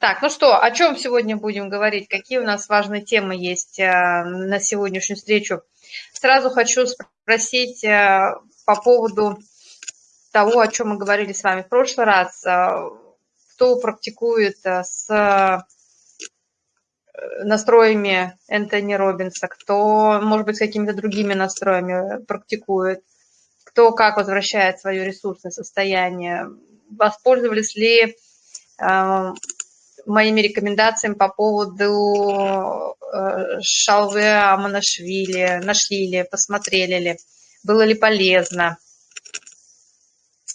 Так, ну что, о чем сегодня будем говорить? Какие у нас важные темы есть э, на сегодняшнюю встречу? Сразу хочу спросить э, по поводу того, о чем мы говорили с вами в прошлый раз. Э, кто практикует с настроями Энтони Робинса, кто, может быть, с какими-то другими настроями практикует, кто как возвращает свое ресурсное состояние, воспользовались ли моими рекомендациями по поводу э, Шалве Аманашвили, нашли ли, посмотрели ли, было ли полезно.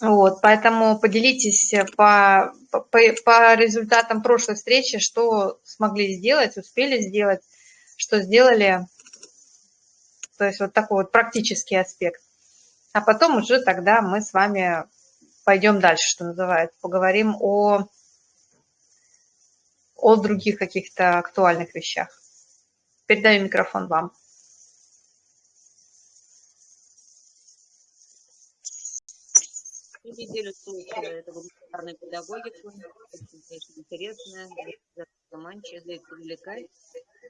Вот, поэтому поделитесь по, по, по результатам прошлой встречи, что смогли сделать, успели сделать, что сделали. То есть вот такой вот практический аспект. А потом уже тогда мы с вами пойдем дальше, что называется, поговорим о о других каких-то актуальных вещах. Передаю микрофон вам. неделю слушала эту гуманитарную педагогику, очень, конечно, интересная, заманчивая, привлекает.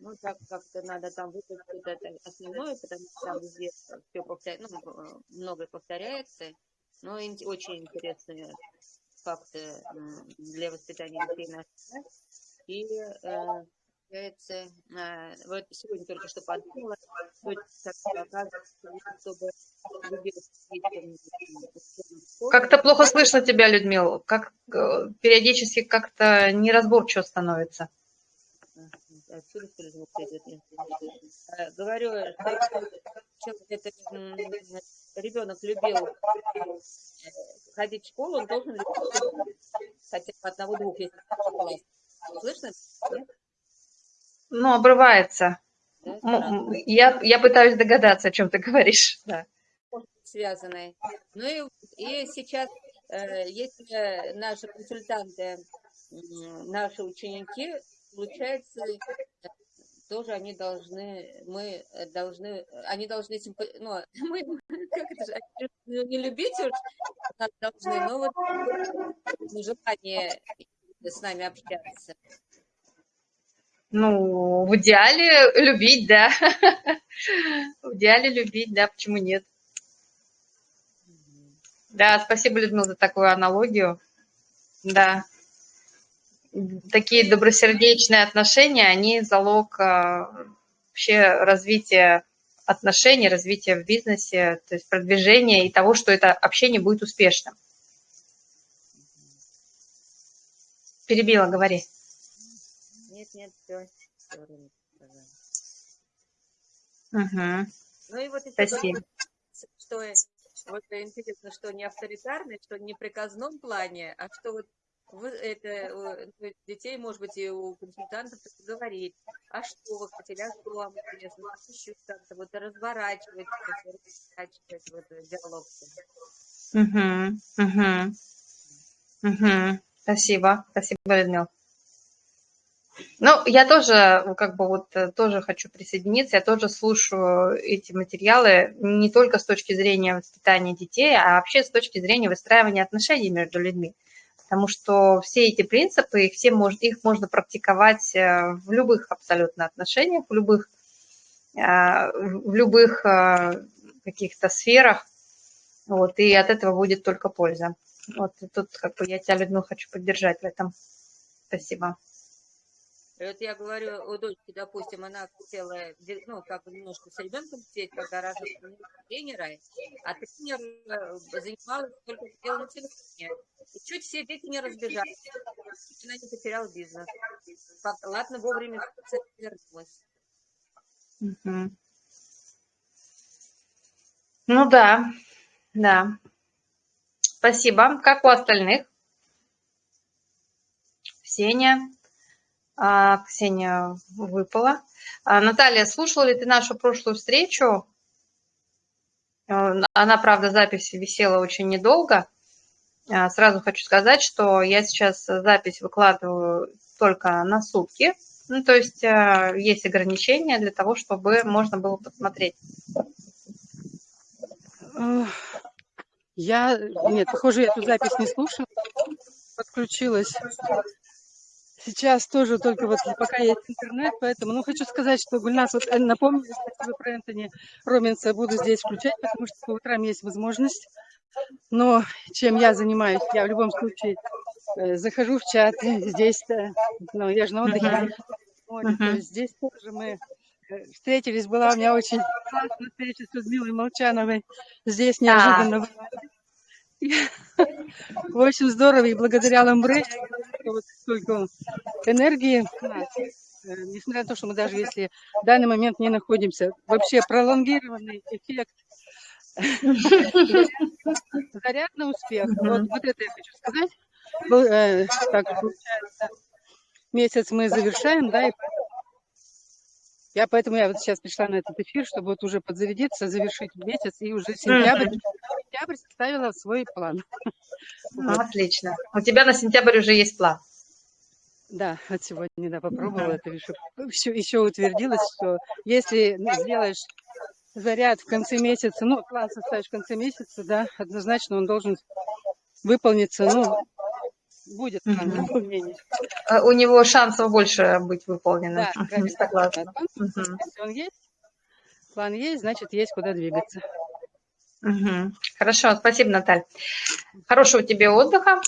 Ну, так как-то надо там выпустить это основное, потому что там везде все повторяется, ну, многое повторяется, но очень интересные факты для воспитания детей наших и э, получается, э, вот сегодня только что подумала, чтобы как-то плохо слышно тебя, Людмила, как э, периодически как-то неразборчиво становится. Отсюда? Э, говорю, что это ребенок любил э, ходить в школу, он должен хотя бы одного-двух, если Слышно? Ну, обрывается. Да, я, я пытаюсь догадаться, о чем ты говоришь. Да. Связанные. Ну и, и сейчас, э, если наши консультанты, наши ученики, получается, тоже они должны, мы должны, они должны, ну, мы, как это же, не любить уж, нас должны, но вот желание с нами общаться? Ну, в идеале любить, да. В идеале любить, да, почему нет? Да, спасибо, Людмила, за такую аналогию. Да. Такие добросердечные отношения, они залог а, вообще развития отношений, развития в бизнесе, то есть продвижения и того, что это общение будет успешным. Перебила, говори. Нет, нет, все. Угу. Ну и вот Спасибо. что вот интересно, что не авторитарный, что не в приказном плане, а что вот вы, это ну, детей, может быть, и у консультантов говорить, а что вы хотели, а что вам интересно, еще как-то вот разворачивать, разворачивать вот диалог. Угу, угу, угу. Спасибо, спасибо, Людмила. Ну, я тоже, как бы вот, э, тоже хочу присоединиться, я тоже слушаю эти материалы не только с точки зрения воспитания детей, а вообще с точки зрения выстраивания отношений между людьми. Потому что все эти принципы, их, все мож, их можно практиковать э, в любых абсолютно отношениях, в любых, э, в любых каких-то сферах, вот, и от этого будет только польза. Вот и тут как бы я тебя, Людмила, хочу поддержать в этом. Спасибо. Вот я говорю у дочки, допустим, она хотела, ну, как бы немножко с ребенком сидеть, когда разных тренера, а тренер э, занималась только делом на телефоне. И чуть все дети не разбежались. Она не потеряла бизнес. Ладно, вовремя вернулась. Угу. Ну да, да. Спасибо. Как у остальных? Ксения. А, Ксения выпала. А, Наталья, слушала ли ты нашу прошлую встречу? Э, она, правда, запись висела очень недолго. А, сразу хочу сказать, что я сейчас запись выкладываю только на сутки. Ну, то есть э, есть ограничения для того, чтобы можно было посмотреть. Я, нет, похоже, я эту запись не слушала, подключилась. Сейчас тоже только вот пока есть интернет, поэтому, ну, хочу сказать, что Гульнас, вот э, напомнили, спасибо про Энтони Робинса, буду здесь включать, потому что по утрам есть возможность. Но чем я занимаюсь, я в любом случае э, захожу в чат, здесь, ну, я же на отдыхе, вот, Мгм. здесь тоже мы встретились, была у меня очень классная встреча с Людмилой Молчановой, здесь неожиданно. была. В общем, здорово, и благодаря Ламбре вот столько энергии э, несмотря на то, что мы даже если в данный момент не находимся, вообще пролонгированный эффект заряд на успех. Вот, вот это я хочу сказать. Э, так получается, месяц мы завершаем, да, и я поэтому я вот сейчас пришла на этот эфир, чтобы вот уже подзарядиться, завершить месяц и уже сентябрь, сентябрь составила свой план. Ну, Отлично. У тебя на сентябрь уже есть план. Да, от сегодня, да, попробовала это, еще, еще, еще утвердилось, что если сделаешь заряд в конце месяца, ну, план составишь в конце месяца, да, однозначно он должен выполниться, ну, будет выполнения. Э, У него шансов больше быть выполненным. Да, правильно. Согласна. Если он есть, план есть, значит, есть куда двигаться. Мгм. Хорошо, спасибо, Наталья. Хорошего тебе отдыха.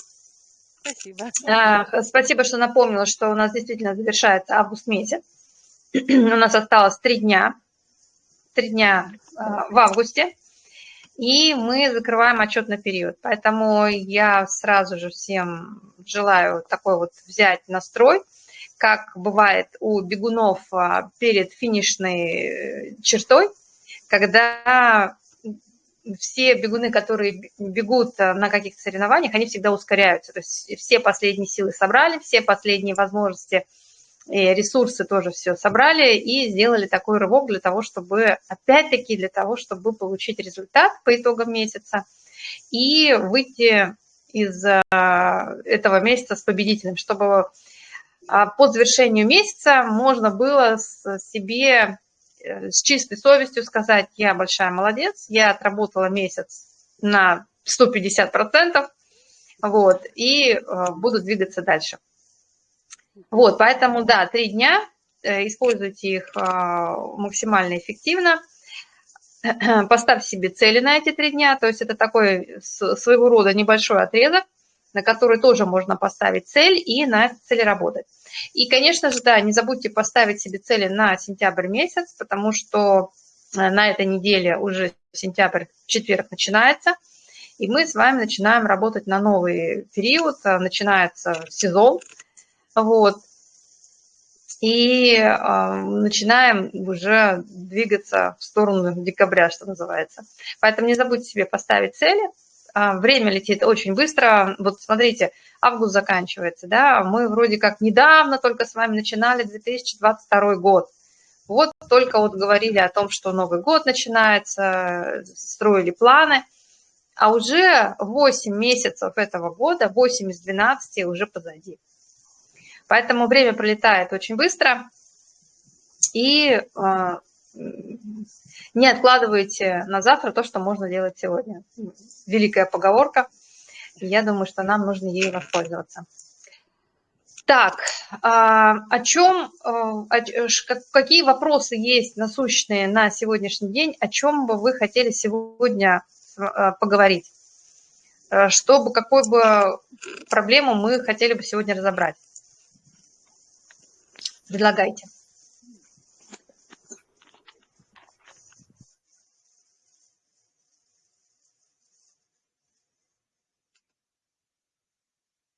Спасибо. А, Спасибо, что напомнила, что у нас действительно завершается август месяц. У нас осталось три дня. Три дня а, в августе. И мы закрываем отчетный период. Поэтому я сразу же всем желаю такой вот взять настрой, как бывает у бегунов а, перед финишной э, чертой, когда все бегуны, которые бегут э, на каких-то соревнованиях, они всегда ускоряются. То есть все последние силы собрали, все последние возможности и ресурсы тоже все собрали и сделали такой рывок для того, чтобы, опять-таки, для того, чтобы получить результат по итогам месяца и выйти из э, этого месяца с победителем, чтобы а, по завершению месяца можно было себе э, с чистой совестью сказать, я большая молодец, я отработала месяц на 150%, вот, и э, буду двигаться дальше. Вот, поэтому, да, три дня, э, используйте их э, максимально эффективно. Поставьте себе цели на эти три дня, то есть это такой своего рода небольшой отрезок, на который тоже можно поставить цель и на цели работать. И, конечно же, да, не забудьте поставить себе цели на сентябрь месяц, потому что э, на этой неделе уже сентябрь, четверг начинается, и мы с вами начинаем работать на новый период, э, начинается сезон, вот, и э, начинаем уже двигаться в сторону декабря, что называется. Поэтому не забудьте себе поставить цели. А, Время летит очень быстро. Вот смотрите, август заканчивается, да, мы вроде как недавно только с вами начинали 2022 год. Вот только вот говорили о том, что Новый год начинается, строили планы, а уже 8 месяцев этого года, 8 из 12 уже позади. Поэтому время пролетает очень быстро, и э, не откладывайте на завтра то, что можно делать сегодня. Великая поговорка, я думаю, что нам нужно ей воспользоваться. Так, а, о чем, а, какие вопросы есть насущные на сегодняшний день, о чем бы вы хотели сегодня а, поговорить? Э, Чтобы, какую бы проблему мы хотели бы сегодня разобрать? Предлагайте.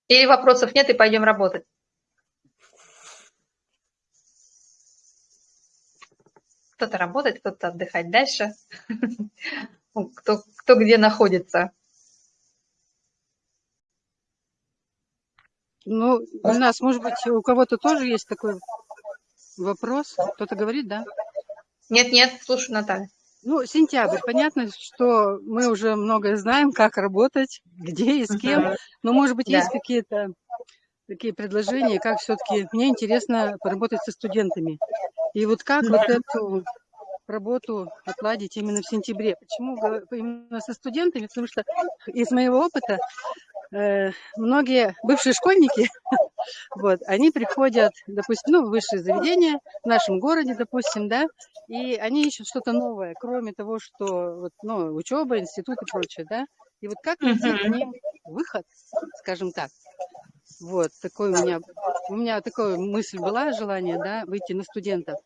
Или вопросов нет, и пойдем работать? Кто-то работает, кто-то отдыхать дальше. Ну, Кто, кто где находится. Ну, у нас, может быть, у кого-то тоже есть такой вопрос. Кто-то говорит, да? Нет-нет, слушай, Наталья. Ну, сентябрь. Понятно, что мы уже многое знаем, как работать, где и с кем. Но, может быть, Да. есть какие-то такие предложения, как все-таки... Мне интересно поработать со студентами. И вот как вот эту работу отладить именно в сентябре. Почему именно со студентами? Потому что из моего опыта э, многие бывшие школьники Вот, они приходят, допустим, ну, в высшее заведение в нашем городе, допустим, да, и они ищут что-то новое, кроме того, что, вот, ну, учеба, институт и прочее, да. И вот как найти к Мгм. ним выход, скажем так. Вот, такой у меня, у меня такая мысль была, желание, да, выйти на студентов.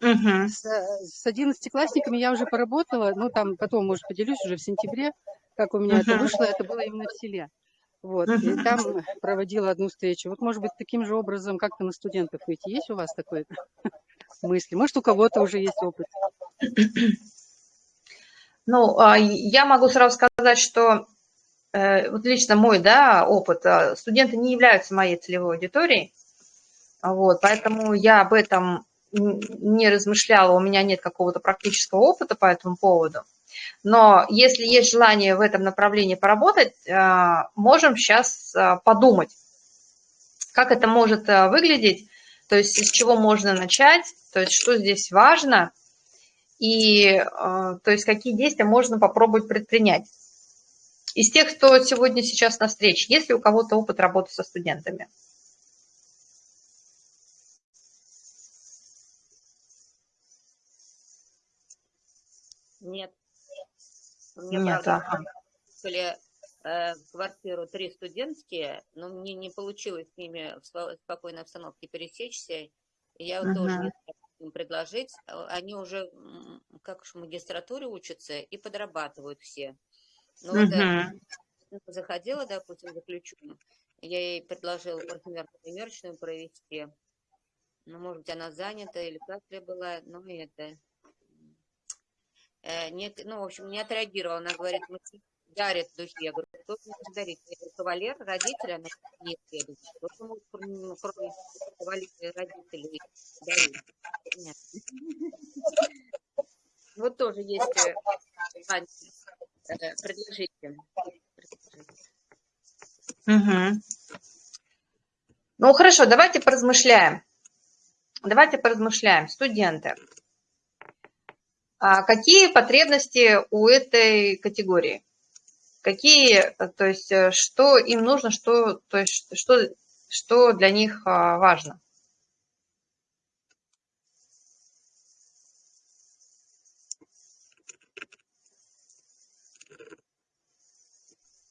Мгм. С, с одиннадцатиклассниками я уже поработала, ну, там потом, может, поделюсь уже в сентябре, как у меня это Мгм. вышло, это было именно в селе. Вот, и там проводила одну встречу. Вот, может быть, таким же образом как-то на студентов выйти. Есть у вас такой мысли? Может, у кого-то уже есть опыт? Ну, а, я могу сразу сказать, что э, вот лично мой, да, опыт, а, студенты не являются моей целевой аудиторией, вот, поэтому я об этом не размышляла, у меня нет какого-то практического опыта по этому поводу. Но если есть желание в этом направлении поработать, а, можем сейчас подумать, как это может а, выглядеть, то есть с чего можно начать, то есть что здесь важно, и то есть какие действия можно попробовать предпринять. Из тех, кто сегодня сейчас на встрече, есть ли у кого-то опыт работы со студентами? Нет. Мне, Нет, правда, ага. были э, в квартиру три студентские, но мне не получилось с ними в спо- спокойной обстановке пересечься. Я вот тоже не им предложить. А Они уже, как уж в магистратуре учатся и подрабатывают все. Ну вот э, Мгм. заходила, допустим, за ключом, я ей предложила парфюмерную примерочную провести. Ну, может быть, она занята или как ли была, ну, и это... э, не, ну, в общем, не отреагировала. Она говорит, мы дарят духи. Я говорю, кто может дарить? Я говорю, кавалер, родители, она нет, я говорю, кто же может, кроме кавалера родителей дарить? Понятно. Вот тоже есть э, э, предложите. Мгм. Ну, хорошо, давайте поразмышляем. Давайте поразмышляем. Студенты. А какие потребности у этой категории? Какие, э, то есть, э, что им нужно, что, то есть, что, что для них а, важно?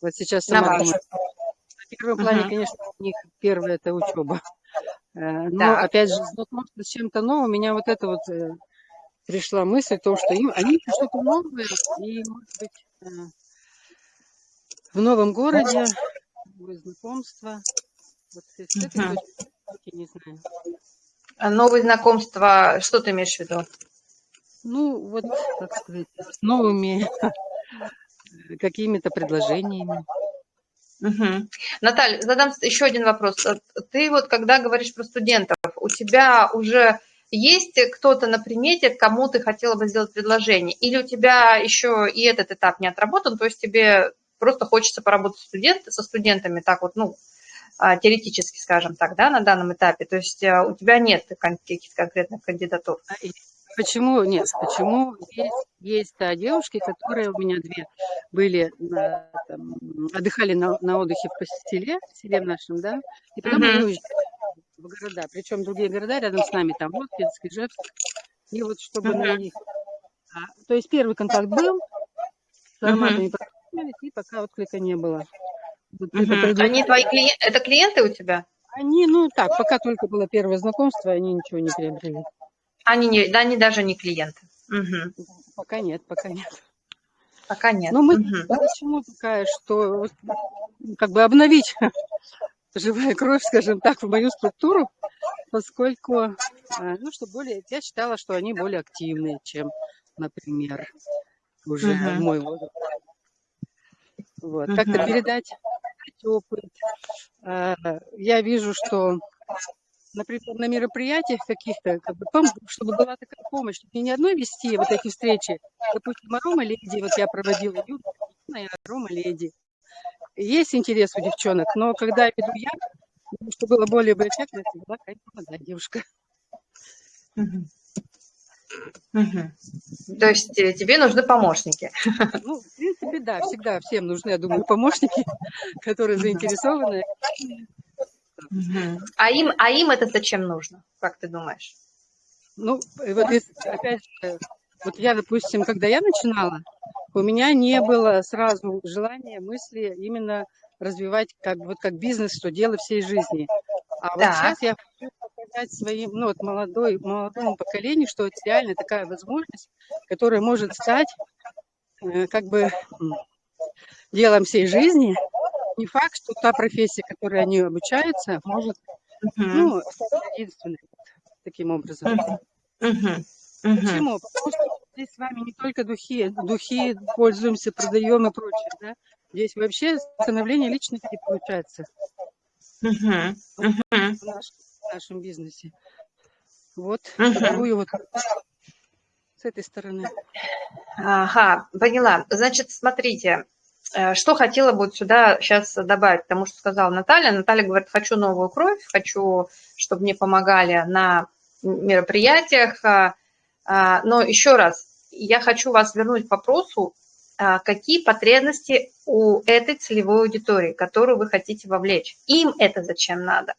Вот сейчас На сама ваш. думаю. На первом плане, Мгм. конечно, у них первое это учеба. Э, Но Так. опять же, знакомство с чем-то новым, у меня вот это вот пришла мысль о том, что им, они ищут что-то новое, и, может быть, э, в новом городе, новые знакомства. Вот с этой Мгм. точки не знаю. А Новые знакомства, что ты имеешь в виду? Ну, вот, как сказать, с новыми какими-то предложениями. Мгм. Наталья, задам еще один вопрос. Э, Ты вот когда говоришь про студентов, у тебя уже есть кто-то на примете, кому ты хотела бы сделать предложение? Или у тебя еще и этот этап не отработан, то есть тебе просто хочется поработать студент, со студентами так вот, ну, а, теоретически, скажем так, да, на данном этапе? То есть э, у тебя нет каких-то конкретных кандидатур? А Почему нет? Почему есть, есть да, девушки, которые у меня две были, на, там, отдыхали на, на отдыхе в селе, в селе в нашем, да, и потом они Мгм. уезжали в города, причем другие города рядом с нами, там Воткинск, Ижевск, и вот чтобы на Мгм. них... а, то есть первый контакт был, с ароматами познакомились, и пока отклика не было. Вот это Мгм. Они твои клиенты, это клиенты у тебя? Они, ну так, пока только было первое знакомство, они ничего не приобрели. Они, не, да, они даже не клиенты. Мгм. Пока нет, пока нет. Пока нет. Но мы Мгм. почему такая, что как бы обновить живая кровь, скажем так, в мою структуру, поскольку, э, ну, что более, я считала, что они более активные, чем, например, уже Мгм. мой возраст. Вот. Как-то Мгм. передать опыт. Э, Я вижу, что, например, на мероприятиях каких-то, как бы, чтобы была такая помощь, чтобы не одной вести вот эти встречи, допустим, арома леди, вот я проводила Юга, и арома леди. Есть интерес у девчонок, но когда веду я, чтобы было более бы эффектно, это была какая-то молодая девушка. Мгм. То есть э, тебе нужны помощники. Ну, в принципе, да, всегда всем нужны, я думаю, помощники, которые заинтересованы. А им, а им это зачем нужно, как ты думаешь? Ну, вот если, опять же, вот я, допустим, когда я начинала, у меня не было сразу желания, мысли именно развивать как, вот как бизнес, что дело всей жизни. А вот сейчас я хочу показать своим, ну, вот молодой, молодому поколению, что это реально такая возможность, которая может стать э, как бы делом всей жизни. Не факт, что та профессия, которой они обучаются, может, Мгм. ну, стать единственной таким образом. Мгм. Мгм. Мгм. Почему? Потому что здесь с вами не только духи, духи пользуемся, продаем и прочее, да? Здесь вообще становление личности получается Мгм. Мгм. в нашем, в нашем бизнесе. Вот такую вот с этой стороны. Ага, поняла. Значит, смотрите, э, что хотела бы вот сюда сейчас добавить, потому что сказала Наталья. Наталья говорит, хочу новую кровь, хочу, чтобы мне помогали на мероприятиях. А, Но еще раз, я хочу вас вернуть к вопросу, а, какие потребности у этой целевой аудитории, которую вы хотите вовлечь. Им это зачем надо?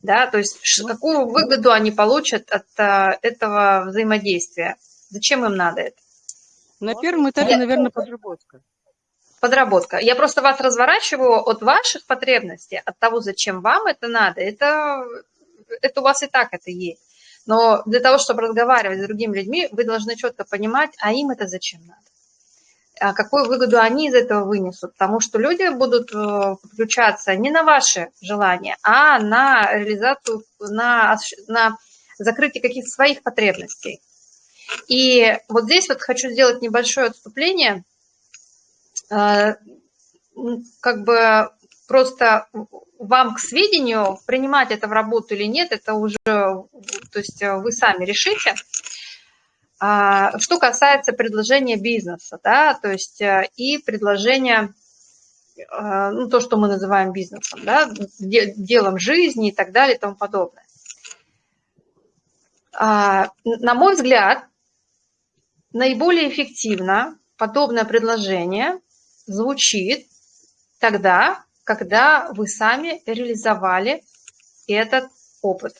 Да, то есть Ну, какую выгоду они получат от а, этого взаимодействия? Зачем им надо это? На первом этапе, наверное, подработка. Подработка. Я просто вас разворачиваю от ваших потребностей, от того, зачем вам это надо. Это, это у вас и так это есть. Но для того, чтобы разговаривать с другими людьми, вы должны четко понимать, а им это зачем надо. А какую выгоду они из этого вынесут. Потому что люди будут э, подключаться не на ваши желания, а на реализацию, на, на закрытие каких-то своих потребностей. И вот здесь вот хочу сделать небольшое отступление – Э, как бы просто вам к сведению, принимать это в работу или нет, это уже, то есть вы сами решите. А, Что касается предложения бизнеса, да, то есть и предложения, э, ну, то, что мы называем бизнесом, да, де- делом жизни и так далее и тому подобное. А, На мой взгляд, наиболее эффективно подобное предложение звучит тогда, когда вы сами реализовали этот опыт.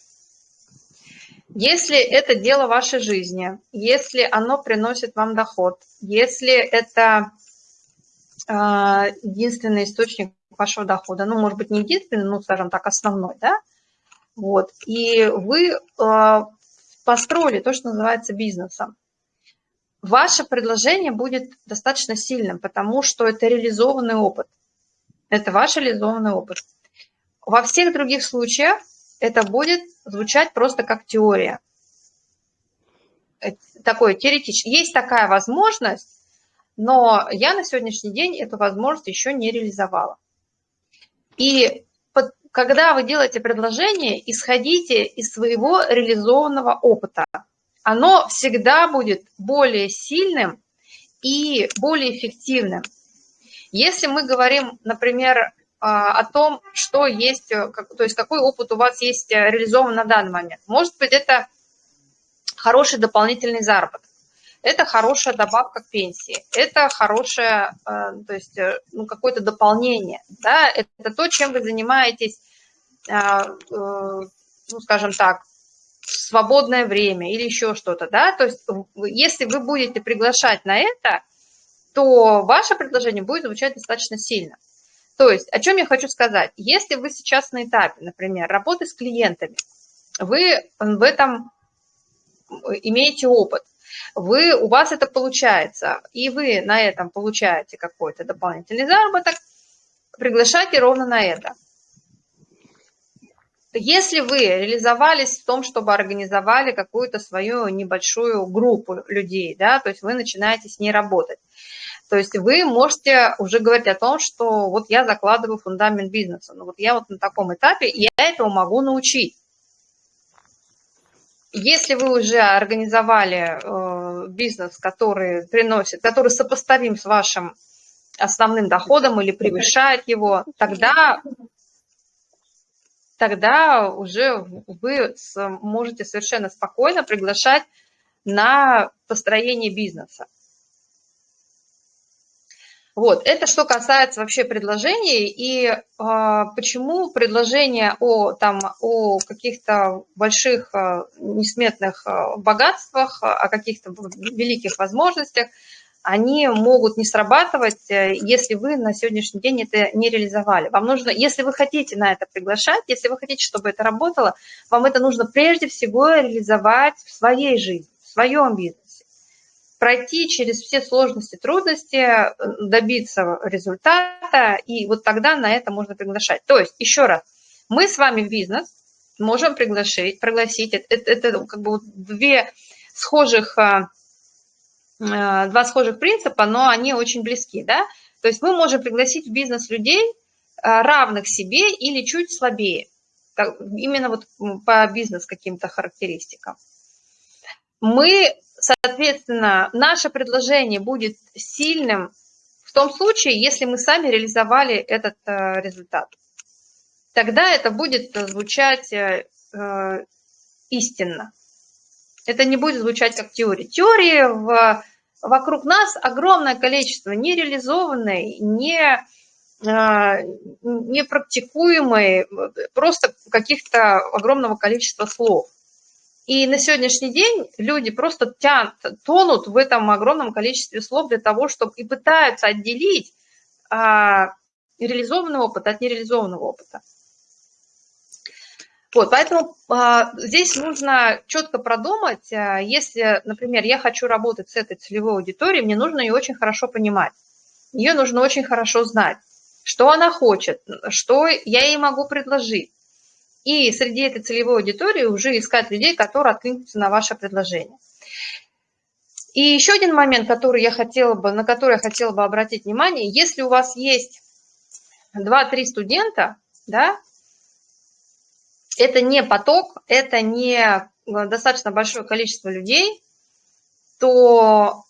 Если это дело вашей жизни, если оно приносит вам доход, если это э, единственный источник вашего дохода, ну, может быть, не единственный, ну, скажем так, основной, да, вот, и вы э, построили то, что называется бизнесом, ваше предложение будет достаточно сильным, потому что это реализованный опыт. Это ваш реализованный опыт. Во всех других случаях это будет звучать просто как теория. Такое теоретически. Есть такая возможность, но я на сегодняшний день эту возможность еще не реализовала. И под, когда вы делаете предложение, исходите из своего реализованного опыта. Оно всегда будет более сильным и более эффективным. Если мы говорим, например, о том, что есть, то есть какой опыт у вас есть реализован на данный момент. Может быть, это хороший дополнительный заработок, это хорошая добавка к пенсии, это хорошее, то есть ну, какое-то дополнение, да, это то, чем вы занимаетесь, ну, скажем так, в свободное время или еще что-то, да, то есть если вы будете приглашать на это, то ваше предложение будет звучать достаточно сильно. То есть, о чем я хочу сказать? Если вы сейчас на этапе, например, работы с клиентами, вы в этом имеете опыт, вы, у вас это получается, и вы на этом получаете какой-то дополнительный заработок, приглашайте ровно на это. Если вы реализовались в том, чтобы организовали какую-то свою небольшую группу людей, да, то есть вы начинаете с ней работать, то есть вы можете уже говорить о том, что вот я закладываю фундамент бизнеса. Ну вот я вот на таком этапе, я этого могу научить. Если вы уже организовали э, бизнес, который приносит, который сопоставим с вашим основным доходом или превышает его, тогда, тогда уже вы можете совершенно спокойно приглашать на построение бизнеса. Вот, это что касается вообще предложений и э, почему предложения о, там, о каких-то больших э, несметных э, богатствах, о каких-то великих возможностях, они могут не срабатывать, э, если вы на сегодняшний день это не реализовали. Вам нужно, если вы хотите на это приглашать, если вы хотите, чтобы это работало, вам это нужно прежде всего реализовать в своей жизни, в своем бизнесе пройти через все сложности, трудности, э, добиться результата, и вот тогда на это можно приглашать. То есть, еще раз, мы с вами в бизнес можем приглашить, пригласить, это, это, это как бы две схожих, э, два схожих принципа, но они очень близки, да? То есть мы можем пригласить в бизнес людей, равных себе или чуть слабее, именно вот по бизнес каким-то характеристикам. Мы Соответственно, наше предложение будет сильным в том случае, если мы сами реализовали этот э, результат. Тогда это будет звучать э, э, истинно. Это не будет звучать как теория. Теории в, вокруг нас огромное количество нереализованной, не, непрактикуемой, просто каких-то огромного количества слов. И на сегодняшний день люди просто тянут, тонут в этом огромном количестве слов для того, чтобы и пытаются отделить а, реализованный опыт от нереализованного опыта. Вот, поэтому а, здесь нужно четко продумать, а, если, например, я хочу работать с этой целевой аудиторией, мне нужно ее очень хорошо понимать. Ее нужно очень хорошо знать, что она хочет, что я ей могу предложить и среди этой целевой аудитории уже искать людей, которые откликнутся на ваше предложение. И еще один момент, который я хотела бы, на который я хотела бы обратить внимание, если у вас есть 2-3 студента, да, это не поток, это не достаточно большое количество людей, то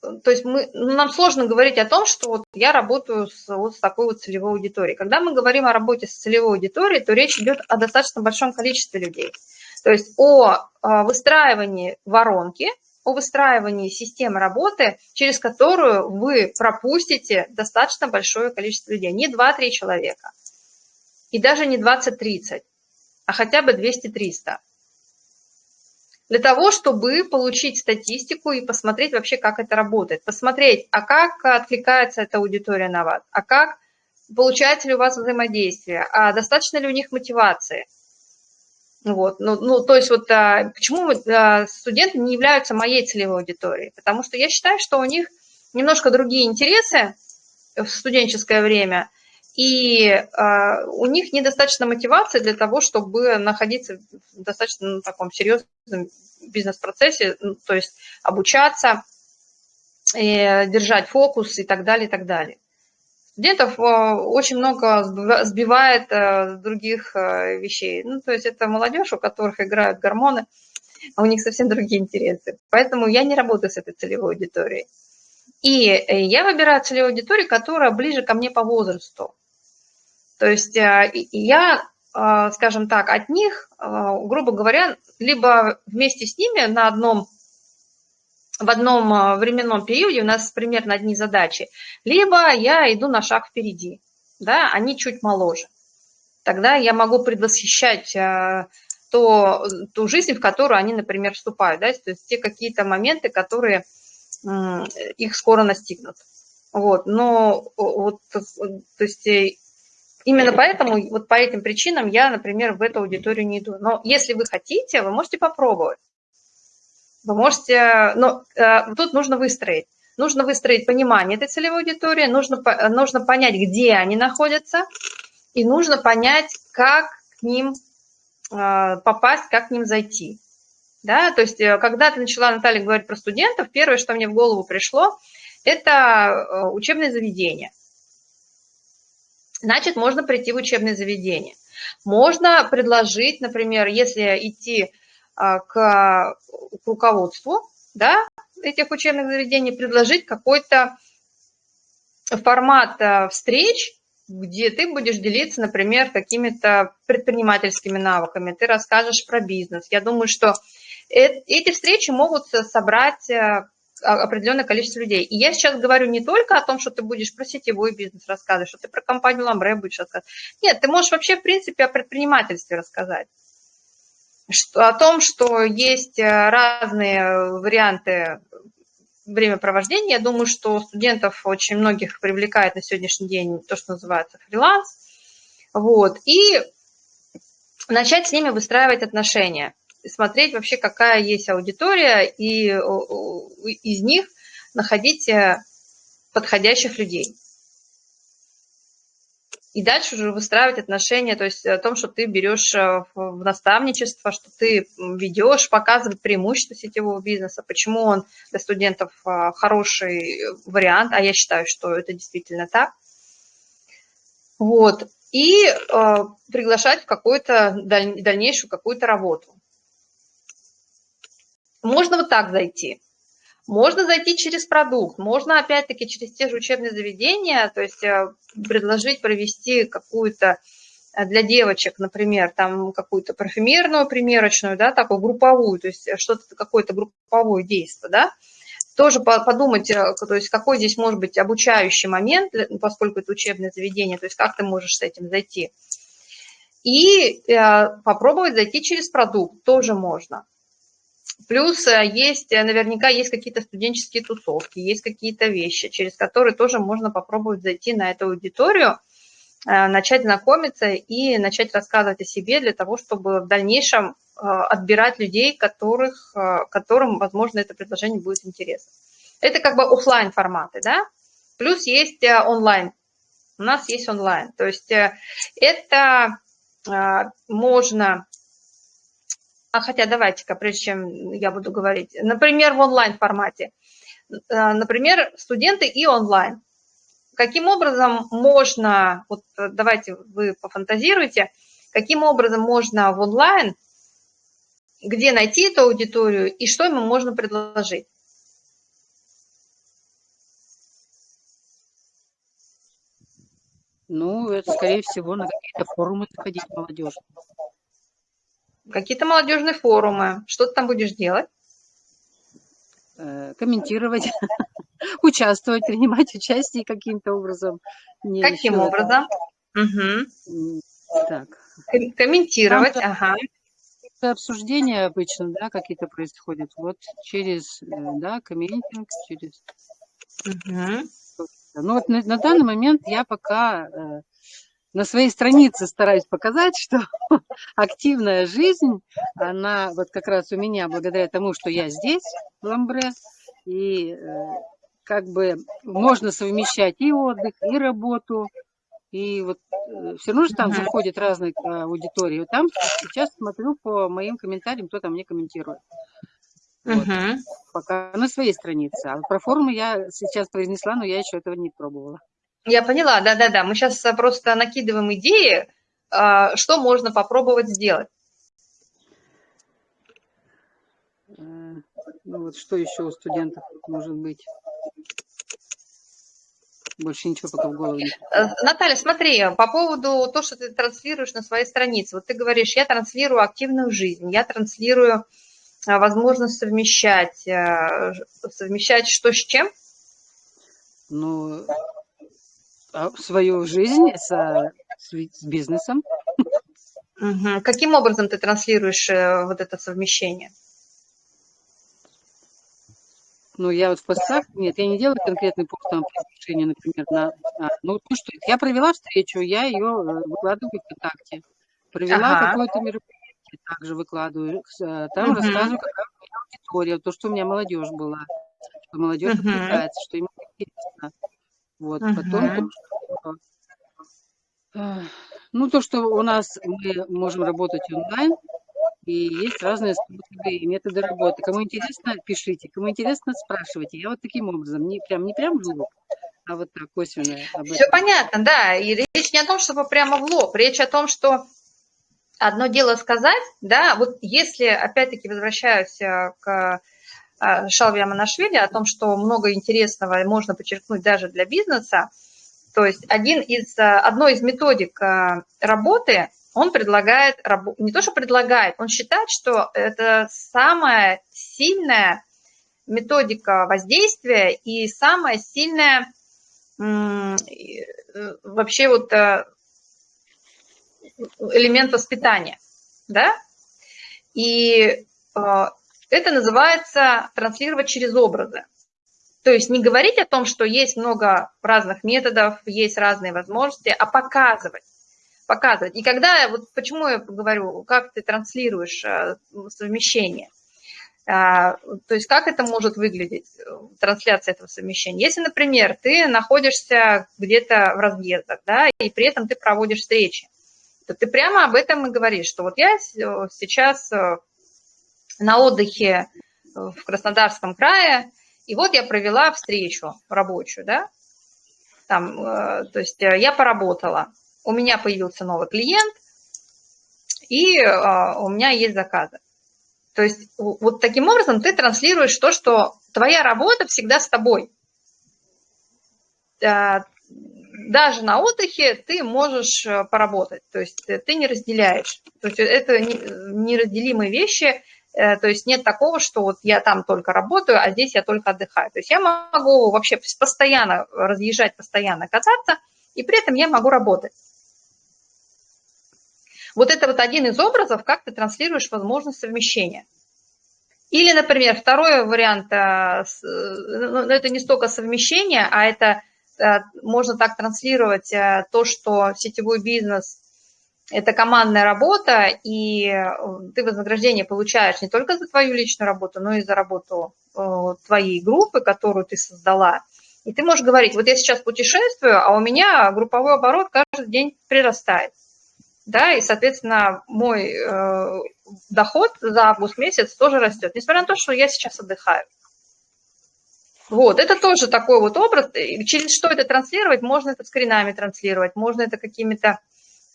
то есть мы, ну, нам сложно говорить о том, что вот я работаю с, вот с такой вот целевой аудиторией. Когда мы говорим о работе с целевой аудиторией, то речь идет о достаточно большом количестве людей. То есть о выстраивании воронки, о выстраивании системы работы, через которую вы пропустите достаточно большое количество людей. Не 2-3 человека, и даже не 20-30, а хотя бы 200-300 для того, чтобы получить статистику и посмотреть вообще, как это работает. Посмотреть, а как откликается эта аудитория на вас, а как получается ли у вас взаимодействие, а достаточно ли у них мотивации. Вот, ну, ну, то есть вот а, почему а, студенты не являются моей целевой аудиторией? Потому что я считаю, что у них немножко другие интересы в студенческое время, и э, у них недостаточно мотивации для того, чтобы находиться в достаточно ну, таком серьезном бизнес-процессе, ну, то есть обучаться, и держать фокус и так далее, и так далее. Студентов э, очень много сбивает э, других э, вещей. Ну, то есть это молодежь, у которых играют гормоны, а у них совсем другие интересы. Поэтому я не работаю с этой целевой аудиторией. И я выбираю целевую аудиторию, которая ближе ко мне по возрасту. То есть э, я, э, скажем так, от них, э, грубо говоря, либо вместе с ними на одном, в одном временном периоде у нас примерно одни задачи, либо я иду на шаг впереди, да, они чуть моложе. Тогда я могу предвосхищать то, ту жизнь, в которую они, например, вступают, да, то есть те какие-то моменты, которые их скоро настигнут. Вот, но вот, то есть Именно поэтому, вот по этим причинам я, например, в эту аудиторию не иду. Но если вы хотите, вы можете попробовать. Вы можете, но э, тут нужно выстроить. Нужно выстроить понимание этой целевой аудитории, нужно, нужно понять, где они находятся, и нужно понять, как к ним э, попасть, как к ним зайти. Да? То есть, э, когда ты начала, Наталья, говорить про студентов, первое, что мне в голову пришло, это э, учебное заведение значит, можно прийти в учебное заведение. Можно предложить, например, если идти а, к, к руководству да, этих учебных заведений, предложить какой-то формат а, встреч, где ты будешь делиться, например, какими-то предпринимательскими навыками, ты расскажешь про бизнес. Я думаю, что эти встречи могут собрать а, определенное количество людей. И я сейчас говорю не только о том, что ты будешь про сетевой бизнес рассказывать, что ты про компанию Ламбре будешь рассказывать. Нет, ты можешь вообще, в принципе, о предпринимательстве рассказать. Что, о том, что есть э, разные варианты времяпровождения. Я думаю, что студентов очень многих привлекает на сегодняшний день то, что называется фриланс. Вот. И начать с ними выстраивать отношения смотреть вообще, какая есть аудитория, и из них находить э, подходящих людей. И дальше уже выстраивать отношения, то есть о том, что ты берешь э, в наставничество, что ты ведешь, показывать преимущества сетевого бизнеса, почему он для студентов э, хороший вариант, а я считаю, что это действительно так. Вот. И э, приглашать в какую-то даль, дальнейшую какую-то работу. Можно вот так зайти. Можно зайти через продукт, можно опять-таки через те же учебные заведения, то есть э, предложить провести какую-то э, для девочек, например, там какую-то парфюмерную примерочную, да, такую групповую, то есть что-то, какое-то групповое действие, да, тоже подумать, э, то есть какой здесь может быть обучающий момент, поскольку это учебное заведение, то есть как ты можешь с этим зайти. И попробовать зайти через продукт тоже можно. Плюс э, есть, э, наверняка есть какие-то студенческие тусовки, есть какие-то вещи, через которые тоже можно попробовать зайти на эту аудиторию, э, начать знакомиться и начать рассказывать о себе для того, чтобы в дальнейшем отбирать людей, которых, которым, возможно, это предложение будет интересно. Это как бы офлайн форматы, да? Плюс есть онлайн. У нас есть онлайн. То есть это можно хотя давайте-ка, прежде чем я буду говорить, например, в онлайн-формате. Э, например, студенты и онлайн. Каким образом можно, вот э, давайте вы пофантазируйте, каким образом можно в онлайн, где найти эту аудиторию и что ему можно предложить? Ну, это, скорее всего, на какие-то форумы заходить молодежь. Какие-то молодежные форумы. Что ты там будешь делать? Э, комментировать, участвовать, принимать участие каким-то образом. Не Каким образом? Угу. Так. Комментировать, Там, ага. Обсуждения обычно, да, какие-то происходят. Вот через, э, да, комментинг, через... Угу. Ну вот на, на данный момент я пока э, на своей странице стараюсь показать, что активная жизнь, она вот как раз у меня благодаря тому, что я здесь, в Ламбре, и э, как бы можно совмещать и отдых, и работу, и вот э, все равно же там заходят разные аудитории. Там сейчас смотрю по моим комментариям, кто там мне комментирует. Вот. Пока на своей странице. А про форумы я сейчас произнесла, но я еще этого не пробовала. Я поняла, да-да-да. Мы сейчас э, просто накидываем идеи, а, что можно попробовать сделать. Э, ну вот что еще у студентов может быть? Больше ничего пока в голову не э, Наталья, смотри, по поводу того, что ты транслируешь на своей странице. Вот ты говоришь, я транслирую активную жизнь, я транслирую возможность совмещать. Совмещать что с чем? Ну, свою жизнь с, с бизнесом. Угу. Каким образом ты транслируешь э, вот это совмещение? Ну, я вот в постах, нет, я не делаю конкретный пост там приглашение, например, на, а, ну, ну что, я провела встречу, я ее э, выкладываю в ВКонтакте, провела ага. какое-то мероприятие, также выкладываю, э, там угу. рассказываю, какая у меня аудитория, то, что у меня молодежь была, что молодежь угу. откликается, что им интересно. Вот, угу. потом, ну, то, что у нас мы можем работать онлайн, и есть разные способы и методы работы. Кому интересно, пишите. Кому интересно, спрашивайте. Я вот таким образом, не прям, не прям в лоб, а вот так косвенно. Все понятно, да. И речь не о том, чтобы прямо в лоб. Речь о том, что одно дело сказать, да, вот если, опять-таки, возвращаюсь э, к а, Шалви Аманашвили о том, что много интересного можно подчеркнуть даже для бизнеса. То есть один из, а, одной из методик а, работы он предлагает, не то что предлагает, он считает, что это самая сильная методика воздействия и самая сильная э, вообще вот э, элемент воспитания, да? И э, это называется транслировать через образы. То есть не говорить о том, что есть много разных методов, есть разные возможности, а показывать. Показывать. И когда, вот почему я говорю, как ты транслируешь э, совмещение, а, то есть как это может выглядеть, трансляция этого совмещения. Если, например, ты находишься где-то в разъездах, да, и при этом ты проводишь встречи, то ты прямо об этом и говоришь, что вот я сейчас э, на отдыхе в Краснодарском крае, и вот я провела встречу рабочую, да, там, э, то есть э, я поработала, у меня появился новый клиент, и у меня есть заказы. То есть вот таким образом ты транслируешь то, что твоя работа всегда с тобой. Даже на отдыхе ты можешь э, поработать, то есть э, ты не разделяешь. То есть это неразделимые вещи, э, то есть нет такого, что вот я там только работаю, а здесь я только отдыхаю. То есть я могу вообще постоянно разъезжать, постоянно кататься, и при этом я могу работать. Вот это вот один из образов, как ты транслируешь возможность совмещения. Или, например, второй вариант, ну, это не столько совмещение, а это Э, можно так транслировать э, то, что сетевой бизнес – это командная работа, и э, ты вознаграждение получаешь не только за твою личную работу, но и за работу твоей группы, которую ты создала. И ты можешь говорить, вот я сейчас путешествую, а у меня групповой оборот каждый день прирастает. Да, и, соответственно, мой э, доход за август месяц тоже растет, несмотря на то, что я сейчас отдыхаю. Вот, это тоже такой вот образ. Через что это транслировать? Можно это скринами транслировать, можно это какими-то,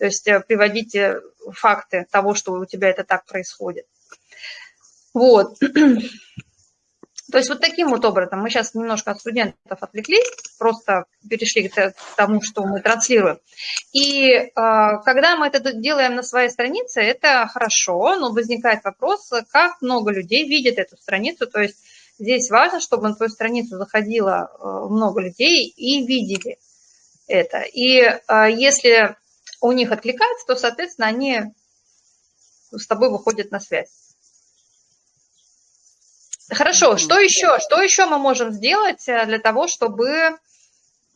то есть э, приводить факты того, что у тебя это так происходит. Вот. То есть вот таким вот образом мы сейчас немножко от студентов отвлеклись, просто перешли к тому, что мы транслируем. И э, когда мы это делаем на своей странице, это хорошо, но возникает вопрос, как много людей видят эту страницу, то есть Здесь важно, чтобы на твою страницу заходило э, много людей и видели это. И э, если у них откликается, то, соответственно, они с тобой выходят на связь. Хорошо, что еще? Что еще мы можем сделать э, для того, чтобы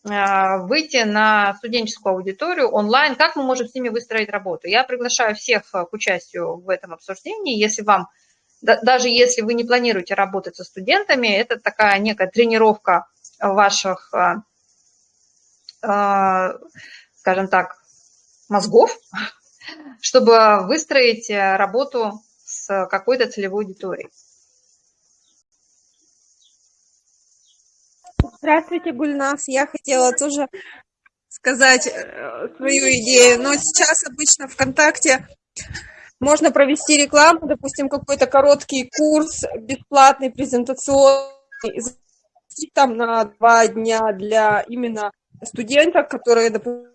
выйти на студенческую аудиторию онлайн? Как мы можем с ними выстроить работу? Я приглашаю всех к участию в этом обсуждении. Если вам даже если вы не планируете работать со студентами, это такая некая тренировка ваших, скажем так, мозгов, чтобы выстроить работу с какой-то целевой аудиторией. Здравствуйте, Гульнас. Я хотела тоже сказать э, свою идею, но сейчас обычно ВКонтакте можно провести рекламу, допустим, какой-то короткий курс бесплатный, презентационный, там на два дня для именно студентов, которые, допустим,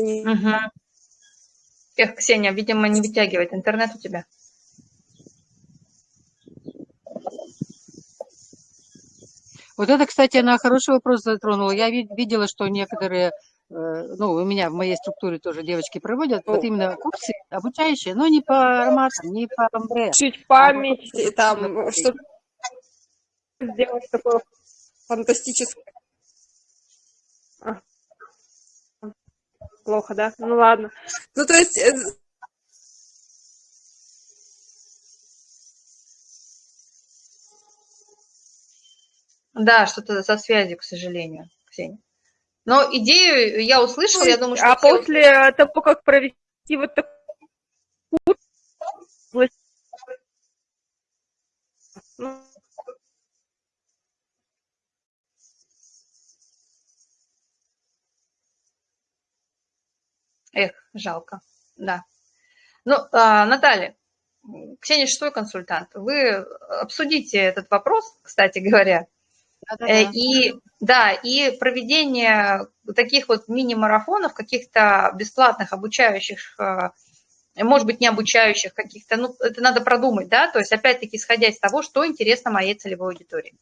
Угу. Эх, Ксения, видимо, не вытягивает интернет у тебя. Вот это, кстати, она хороший вопрос затронула. Я видела, что некоторые Э, ну, у меня в моей структуре тоже девочки проводят вот именно курсы обучающие, но не по ароматам, не по амбре. Чуть память, а там, что сделать такое фантастическое. А. Плохо, да? Ну ладно. Ну, то есть... Э, да, что-то со связью, к сожалению, Ксения. Но идею я услышала, я думаю, что... А после того, как провести вот такой жалко, да. Ну, а, Наталья, Ксения шестой консультант, вы обсудите этот вопрос, кстати говоря, Э, и да, и проведение таких вот мини-марафонов, каких-то бесплатных обучающих э, может быть, не обучающих каких-то, ну, это надо продумать, да, то есть, опять-таки, исходя из того, что интересно моей целевой аудитории.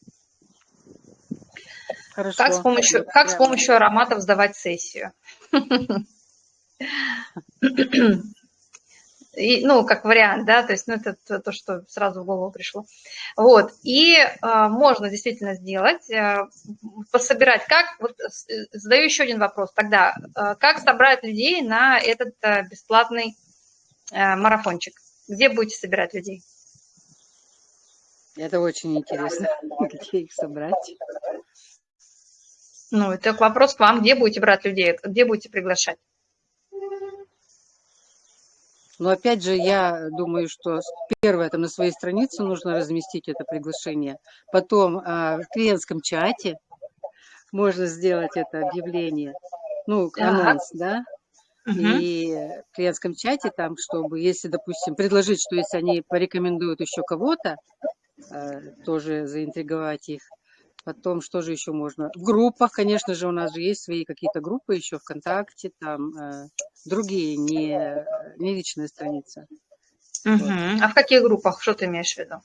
Хорошо. Как с помощью, как с помощью ароматов сдавать сессию? И, ну, как вариант, да, то есть, ну, это то, то, что сразу в голову пришло. Вот, и э, можно действительно сделать, э, пособирать, как, вот э, задаю еще один вопрос тогда, э, как собрать людей на этот э, бесплатный э, марафончик? Где будете собирать людей? Это очень интересно, где их собрать. Ну, это вопрос к вам, где будете брать людей, где будете приглашать? Но опять же, я думаю, что первое, там на своей странице нужно разместить это приглашение. Потом а, в клиентском чате можно сделать это объявление, ну, анонс, да, и в клиентском чате там, чтобы, если, допустим, предложить, что если они порекомендуют еще кого-то, э, тоже заинтриговать их. Потом, что же еще можно? В группах, конечно же, у нас же есть свои какие-то группы еще ВКонтакте, там э, другие, не, не личная страница. Мгм. А в каких группах, что ты имеешь в виду?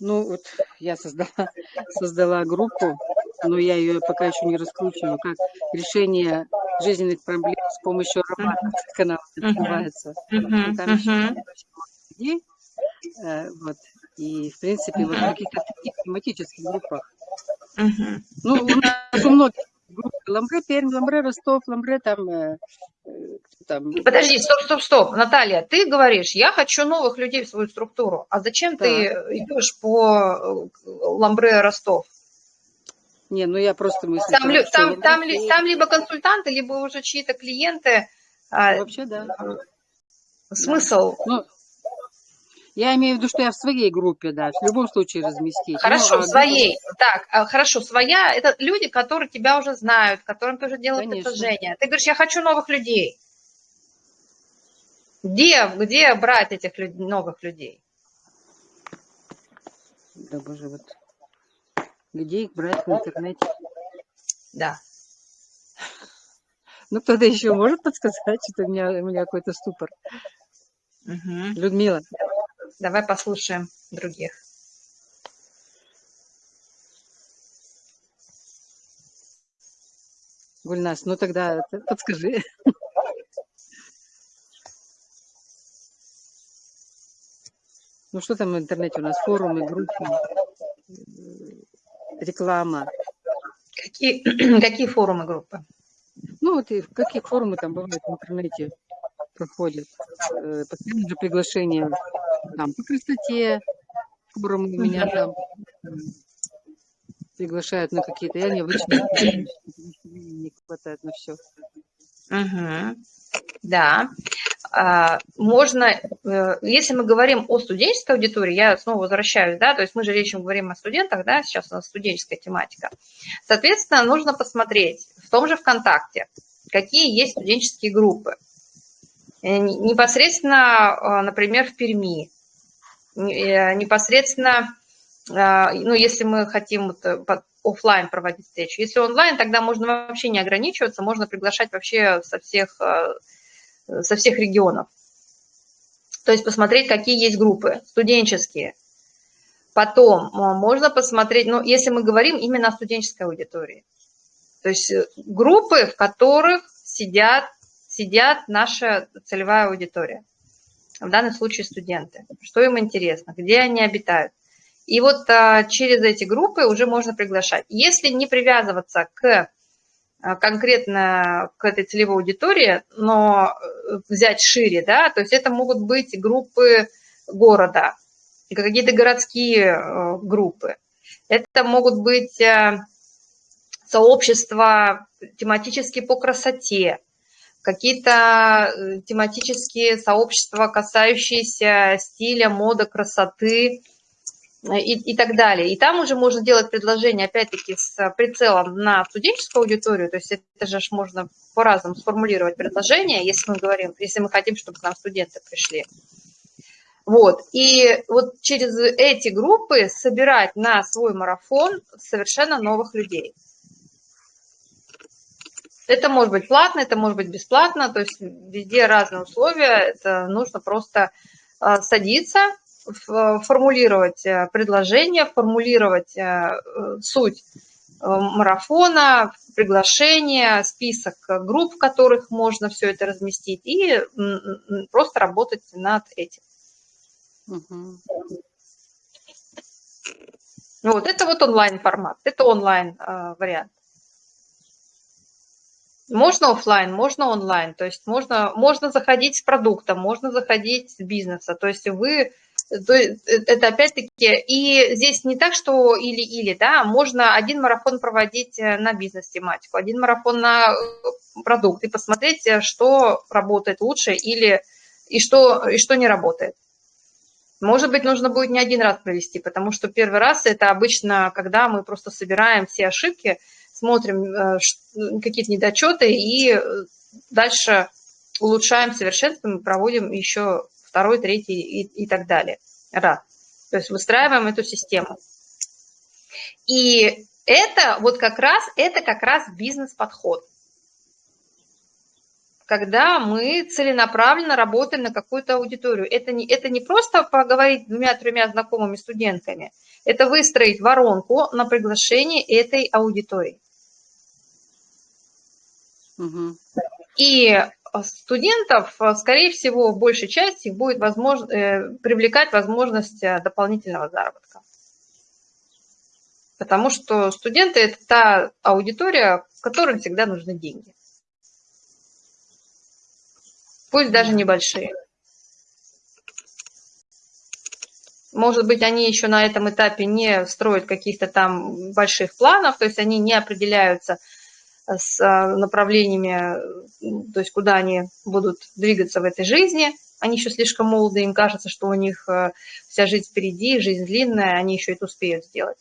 Ну, вот я создала, создала группу, но я ее пока еще не раскручиваю, как решение жизненных проблем с помощью аромата. Канал Мгм. называется. Там еще людей. э, Вот. И, в принципе, вот в каких-то таких тематических группах. Мгм. Ну, у нас у многих группы Ламбре, Пермь, Ламбре, Ростов, Ламбре, там, э, э, там, Подожди, стоп, стоп, стоп. Наталья, ты говоришь, я хочу новых людей в свою структуру. А зачем ты идешь по э, Ламбре Ростов? не, ну я просто мыслю. Там, там, Ламбре, там, ли- там либо консультанты, либо уже чьи-то клиенты. А, Вообще, да. Смысл? Ну, я имею в виду, что я в своей группе, да, в любом случае разместить. Хорошо, Ну, а своей. Так, а, хорошо, своя – это люди, которые тебя уже знают, которым ты уже делал Конечно. предложение. Ты говоришь, я хочу новых людей. Где, где брать этих люд- новых людей? Да, боже, вот. Где их брать в интернете? Да. Ну, кто-то еще может подсказать, что у меня, у меня какой-то ступор. Мгм. Людмила. Давай послушаем других. Гульнас, ну тогда подскажи. Ну что там в интернете у нас? Форумы, группы, э, реклама. Какие, какие форумы группы? Ну вот и какие форумы там бывают в интернете проходят. Э, Постоянно же приглашения там по красоте, у меня там приглашают на какие-то. Я не обычно не хватает на все. Мгм. Да. А, Можно, э, если мы говорим о студенческой аудитории, я снова возвращаюсь, да, то есть мы же речь говорим о студентах, да, сейчас у нас студенческая тематика. Соответственно, нужно посмотреть в том же ВКонтакте, какие есть студенческие группы. Э, не- Непосредственно, э, например, в Перми, непосредственно, а, ну, если мы хотим вот, э, оффлайн проводить встречу. Если онлайн, тогда можно вообще не ограничиваться, можно приглашать вообще со всех, э, со всех регионов. То есть посмотреть, какие есть группы студенческие. Потом э, можно посмотреть, ну, если мы говорим именно о студенческой аудитории. То есть э, группы, в которых сидят, сидят наша целевая аудитория. В данном случае студенты. Что им интересно, где они обитают. И вот а, через эти группы уже можно приглашать. Если не привязываться к а, конкретно к этой целевой аудитории, но э, взять шире, да, то есть это могут быть группы города, какие-то городские э, группы. Это могут быть э, сообщества тематические по красоте, какие-то э, тематические сообщества, касающиеся стиля, моды, красоты, и, и так далее. И там уже можно делать предложение, опять-таки, с прицелом на студенческую аудиторию, то есть это же можно по-разному сформулировать предложение, если мы говорим, если мы хотим, чтобы к нам студенты пришли. Вот, и вот через эти группы собирать на свой марафон совершенно новых людей. Это может быть платно, это может быть бесплатно, то есть везде разные условия, это нужно просто а, садиться, формулировать э, предложение, формулировать э, суть э, марафона, приглашение, список групп, в которых можно все это разместить, и просто работать над этим. Мгм. Вот, это вот онлайн-формат, это онлайн-вариант. Можно оффлайн, можно онлайн, то есть можно, можно заходить с продукта, можно заходить с бизнеса, то есть вы, то есть это опять-таки, и здесь не так, что или-или, да, можно один марафон проводить э, на бизнес-тематику, один марафон на э, продукт и посмотреть, э, что работает лучше или и что, и что не работает. Может быть, нужно будет не один раз провести, потому что первый раз это обычно, когда мы просто собираем все ошибки, смотрим э, какие-то недочеты и э, дальше улучшаем, совершенствуем, проводим еще второй, третий и, и так далее. Раз. То есть выстраиваем эту систему. И это вот как раз, это как раз бизнес-подход когда мы целенаправленно работаем на какую-то аудиторию. Это не, это не просто поговорить двумя-тремя знакомыми студентками, это выстроить воронку на приглашение этой аудитории. Мгм. И студентов, скорее всего, в большей части будет возможно, э, привлекать возможность э, дополнительного заработка. Потому что студенты – это та аудитория, которым всегда нужны деньги. Пусть даже небольшие. Может быть, они еще на этом этапе не строят каких-то там больших планов, то есть они не определяются с а, направлениями, то есть куда они будут двигаться в этой жизни. Они еще слишком молоды, им кажется, что у них э, вся жизнь впереди, жизнь длинная, они еще это успеют сделать.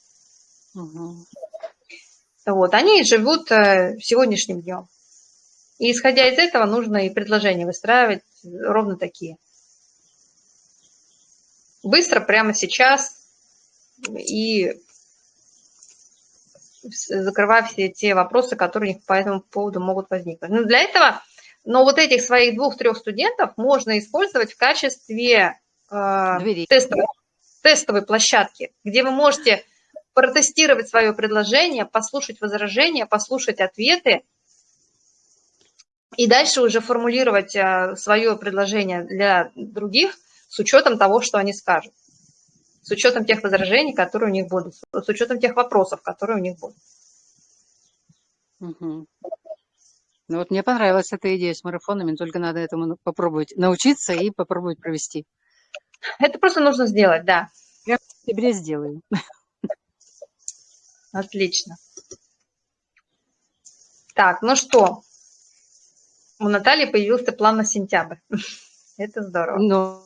Угу. Вот, они живут э, сегодняшним днем. И исходя из этого нужно и предложения выстраивать ровно такие. Быстро, прямо сейчас и закрывая все те вопросы, которые у них по этому поводу могут возникнуть. Но для этого, но вот этих своих двух-трех студентов можно использовать в качестве э, тестовой, тестовой площадки, где вы можете протестировать свое предложение, послушать возражения, послушать ответы, и дальше уже формулировать э, свое предложение для других с учетом того, что они скажут, с учетом тех возражений, которые у них будут, с учетом тех вопросов, которые у них будут. Угу. Ну вот мне понравилась эта идея с марафонами, только надо этому попробовать научиться и попробовать провести. Это просто нужно сделать, да. Я в сентябре сделаю. Отлично. Так, ну что, у Натальи появился план на сентябрь. Это здорово. Но...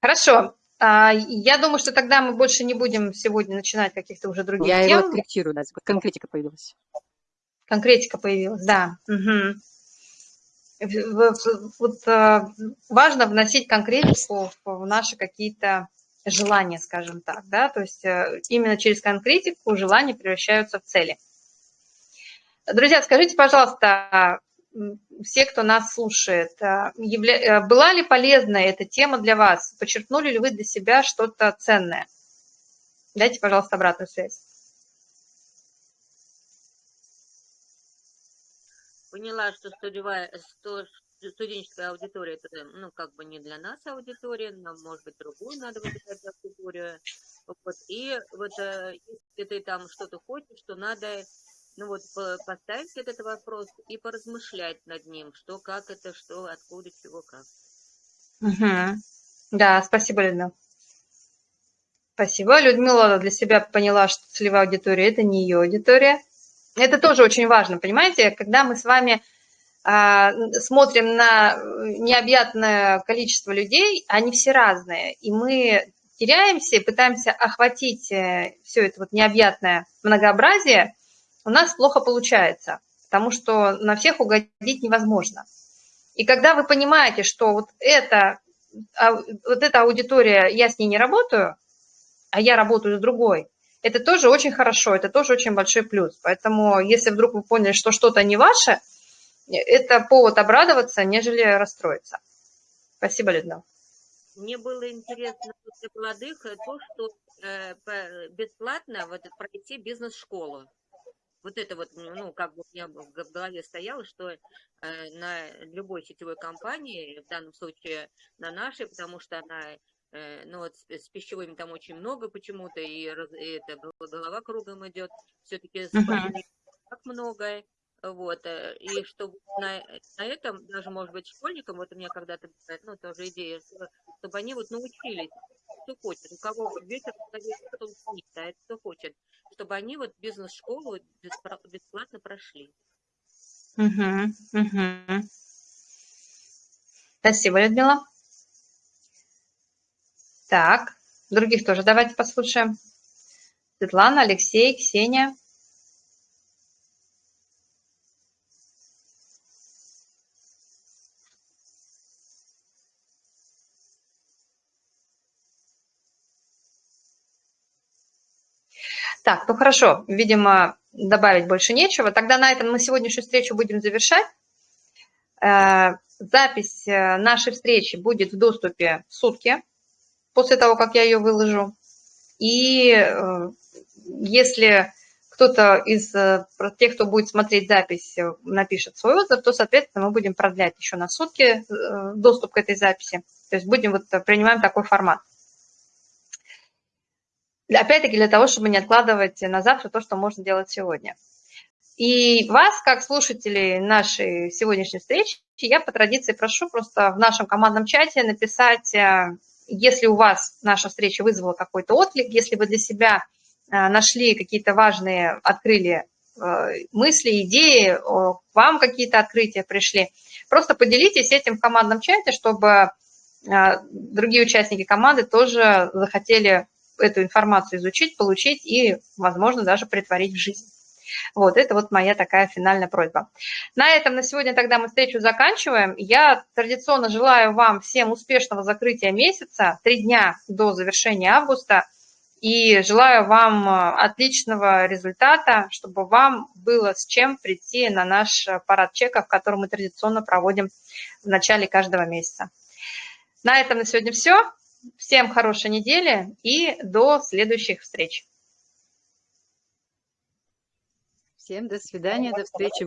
Хорошо. А, я думаю, что тогда мы больше не будем сегодня начинать каких-то уже других я тем. его откорректирую, да, конкретика появилась. Конкретика появилась, да. Угу. Вот а, важно вносить конкретику в наши какие-то желания, скажем так, да, то есть э, именно через конкретику желания превращаются в цели. Друзья, скажите, пожалуйста, все, кто нас слушает, а, явля... Э, была ли полезна эта тема для вас? Подчеркнули ли вы для себя что-то ценное? Дайте, пожалуйста, обратную связь. Поняла, что студиовая, студенческая аудитория, это, ну, как бы не для нас аудитория, нам, может быть, другую надо выбирать аудиторию. Вот. И вот э, если ты там что-то хочешь, что надо ну вот поставить этот вопрос и поразмышлять над ним, что, как это, что, откуда, чего, как. Угу. Да, спасибо, Людмила. Спасибо. Людмила для себя поняла, что целевая аудитория – это не ее аудитория. Это тоже очень важно, понимаете? Когда мы с вами а, смотрим на необъятное количество людей, они все разные, и мы теряемся, пытаемся охватить э, все это вот необъятное многообразие – у нас плохо получается, потому что на всех угодить невозможно. И когда вы понимаете, что вот, это, вот эта аудитория, я с ней не работаю, а я работаю с другой, это тоже очень хорошо, это тоже очень большой плюс. Поэтому если вдруг вы поняли, что что-то не ваше, это повод обрадоваться, нежели расстроиться. Спасибо, Людмила. Мне было интересно для молодых то, что э, бесплатно вот пройти бизнес-школу. Вот это вот, ну, как бы у меня в голове стояло, что э, на любой сетевой компании, в данном случае на нашей, потому что она, э, ну, вот с, с пищевыми там очень много почему-то, и, раз- и это гол- голова кругом идет, все-таки Мгм. так много, вот, э, и чтобы на, на этом, даже, может быть, школьникам, вот у меня когда-то, ну, тоже идея, что- чтобы они вот научились, кто хочет, у кого ветер голове, кто это кто хочет, чтобы они вот бизнес-школу бесплатно прошли. Мгм, мгм. Спасибо, Людмила. Так, других тоже давайте послушаем. Светлана, Алексей, Ксения. Так, ну хорошо, видимо, добавить больше нечего. Тогда на этом мы сегодняшнюю встречу будем завершать. Э, Запись э, нашей встречи будет в доступе в сутки после того, как я ее выложу. И э, если кто-то из тех, кто будет смотреть запись, напишет свой отзыв, то, соответственно, мы будем продлять еще на сутки доступ к этой записи. То есть будем вот принимаем такой формат. Опять-таки для того, чтобы не откладывать на завтра то, что можно делать сегодня. И вас, как слушателей нашей сегодняшней встречи, я по традиции прошу просто в нашем командном чате написать, э, если у вас наша встреча вызвала какой-то отклик, если вы для себя э, нашли какие-то важные, открыли э, мысли, идеи, к вам какие-то открытия пришли, просто поделитесь этим в командном чате, чтобы другие участники команды тоже захотели эту информацию изучить, получить и, возможно, даже притворить в жизнь. Вот, это вот моя такая финальная просьба. На этом на сегодня тогда мы встречу заканчиваем. Я традиционно желаю вам всем успешного закрытия месяца, три дня до завершения августа, и желаю вам э, отличного результата, чтобы вам было с чем прийти на наш э, парад чеков, который мы традиционно проводим в начале каждого месяца. На этом на сегодня все. Всем хорошей недели и до следующих встреч. Всем до свидания, до встречи.